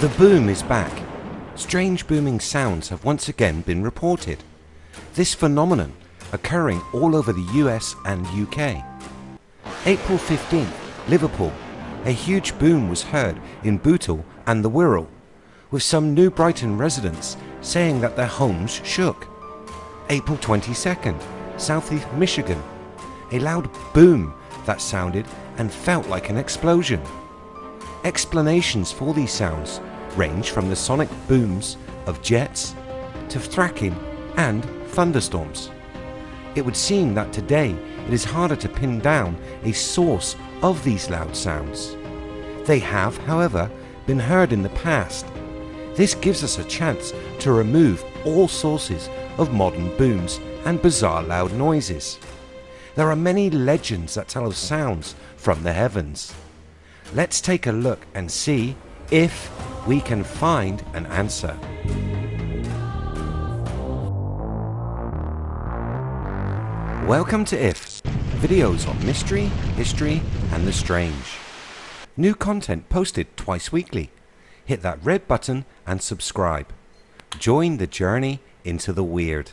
The boom is back. Strange booming sounds have once again been reported. This phenomenon occurring all over the US and UK. April 15th, Liverpool. A huge boom was heard in Bootle and the Wirral, with some New Brighton residents saying that their homes shook. April 22nd, Southeast Michigan. A loud boom that sounded and felt like an explosion. Explanations for these sounds range from the sonic booms of jets to fracking and thunderstorms. It would seem that today it is harder to pin down a source of these loud sounds. They have, however, been heard in the past. This gives us a chance to remove all sources of modern booms and bizarre loud noises. There are many legends that tell of sounds from the heavens. Let's take a look and see if we can find an answer. Welcome to IFS, videos on mystery, history and the strange. New content posted twice weekly. Hit that red button and subscribe. Join the journey into the weird.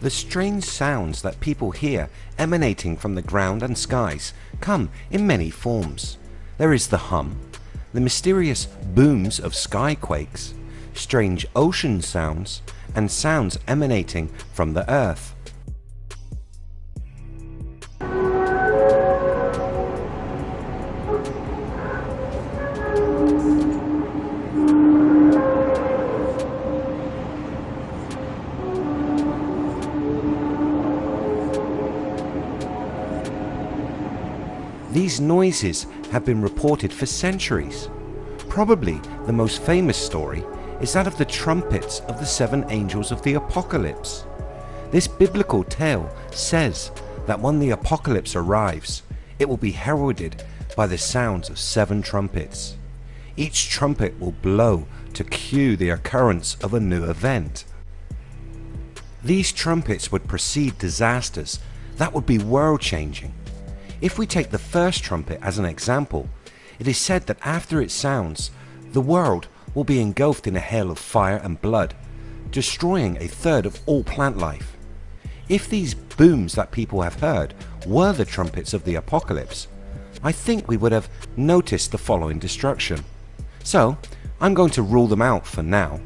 The strange sounds that people hear emanating from the ground and skies come in many forms. There is the hum, the mysterious booms of skyquakes, strange ocean sounds and sounds emanating from the earth. These noises have been reported for centuries. Probably the most famous story is that of the trumpets of the seven angels of the apocalypse. This biblical tale says that when the apocalypse arrives, it will be heralded by the sounds of seven trumpets. Each trumpet will blow to cue the occurrence of a new event. These trumpets would precede disasters that would be world changing. If we take the first trumpet as an example, it is said that after it sounds, the world will be engulfed in a hail of fire and blood, destroying a third of all plant life. If these booms that people have heard were the trumpets of the apocalypse, I think we would have noticed the following destruction. So I'm going to rule them out for now.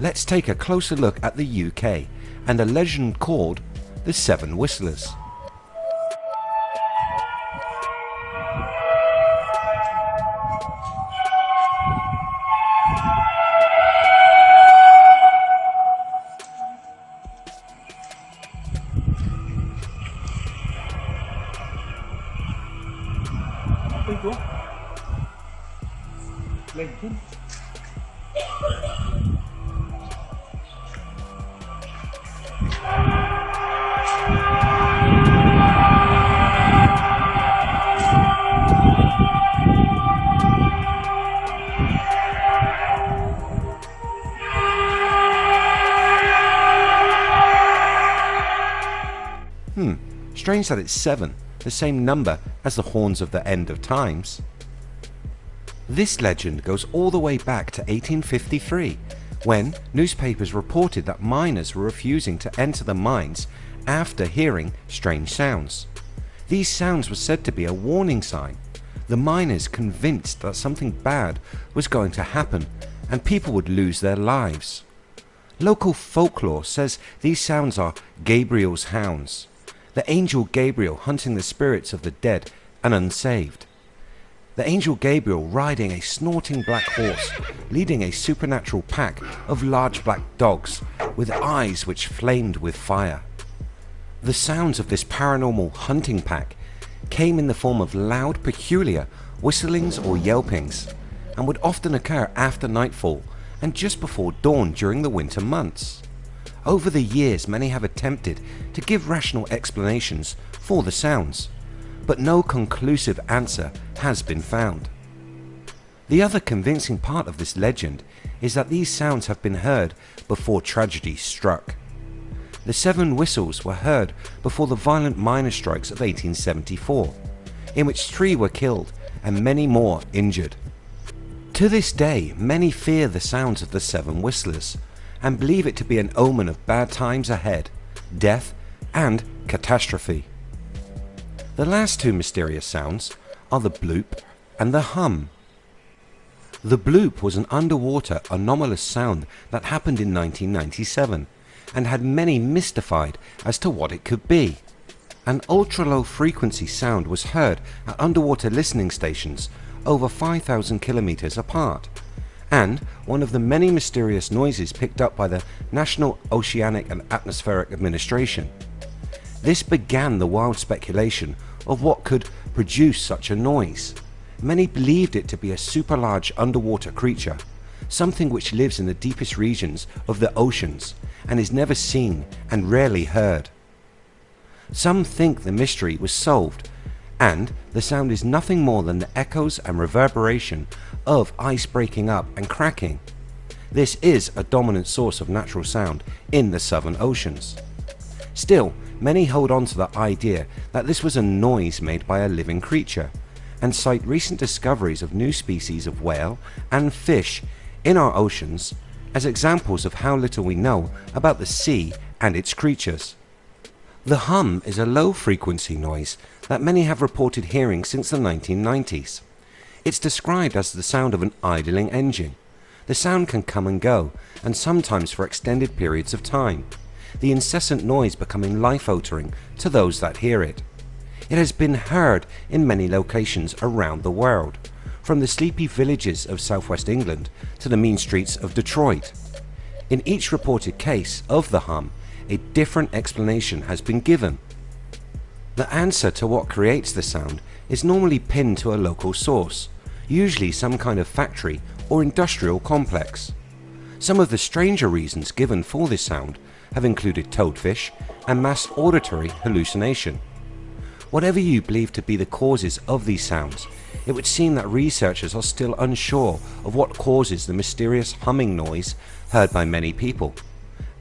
Let's take a closer look at the UK and a legend called the Seven Whistlers. Hmm, strange that it's 7, the same number as the horns of the end of times. This legend goes all the way back to 1853 when newspapers reported that miners were refusing to enter the mines after hearing strange sounds. These sounds were said to be a warning sign. The miners convinced that something bad was going to happen and people would lose their lives. Local folklore says these sounds are Gabriel's hounds, the angel Gabriel hunting the spirits of the dead and unsaved. The angel Gabriel riding a snorting black horse, leading a supernatural pack of large black dogs with eyes which flamed with fire. The sounds of this paranormal hunting pack came in the form of loud peculiar whistlings or yelpings and would often occur after nightfall and just before dawn during the winter months. Over the years many have attempted to give rational explanations for the sounds, but no conclusive answer has been found. The other convincing part of this legend is that these sounds have been heard before tragedy struck. The seven whistles were heard before the violent miners' strikes of 1874. in which three were killed and many more injured. To this day many fear the sounds of the seven whistlers and believe it to be an omen of bad times ahead, death and catastrophe. The last two mysterious sounds are the bloop and the hum. The bloop was an underwater anomalous sound that happened in 1997 and had many mystified as to what it could be. An ultra low frequency sound was heard at underwater listening stations over 5000 kilometers apart and one of the many mysterious noises picked up by the National Oceanic and Atmospheric Administration. This began the wild speculation of what could produce such a noise. Many believed it to be a super large underwater creature, something which lives in the deepest regions of the oceans and is never seen and rarely heard. Some think the mystery was solved and the sound is nothing more than the echoes and reverberation of ice breaking up and cracking. This is a dominant source of natural sound in the southern oceans. Still many hold on to the idea that this was a noise made by a living creature and cite recent discoveries of new species of whale and fish in our oceans as examples of how little we know about the sea and its creatures. The hum is a low frequency noise that many have reported hearing since the 1990s. It's described as the sound of an idling engine. The sound can come and go and sometimes for extended periods of time, the incessant noise becoming life altering to those that hear it. It has been heard in many locations around the world, from the sleepy villages of southwest England to the mean streets of Detroit. In each reported case of the hum a different explanation has been given. The answer to what creates the sound is normally pinned to a local source, usually some kind of factory or industrial complex. Some of the stranger reasons given for this sound have included toadfish and mass auditory hallucination. Whatever you believe to be the causes of these sounds, it would seem that researchers are still unsure of what causes the mysterious humming noise heard by many people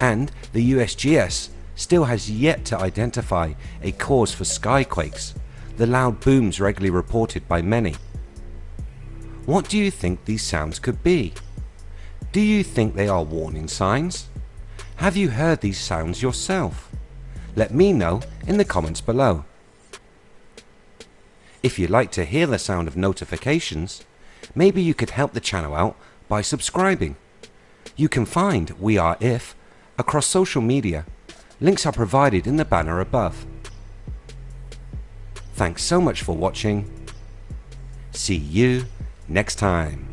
and the USGS still has yet to identify a cause for skyquakes, the loud booms regularly reported by many. What do you think these sounds could be? Do you think they are warning signs? Have you heard these sounds yourself? Let me know in the comments below. If you'd like to hear the sound of notifications, maybe you could help the channel out by subscribing. You can find We Are If across social media. Links are provided in the banner above. Thanks so much for watching. See you next time.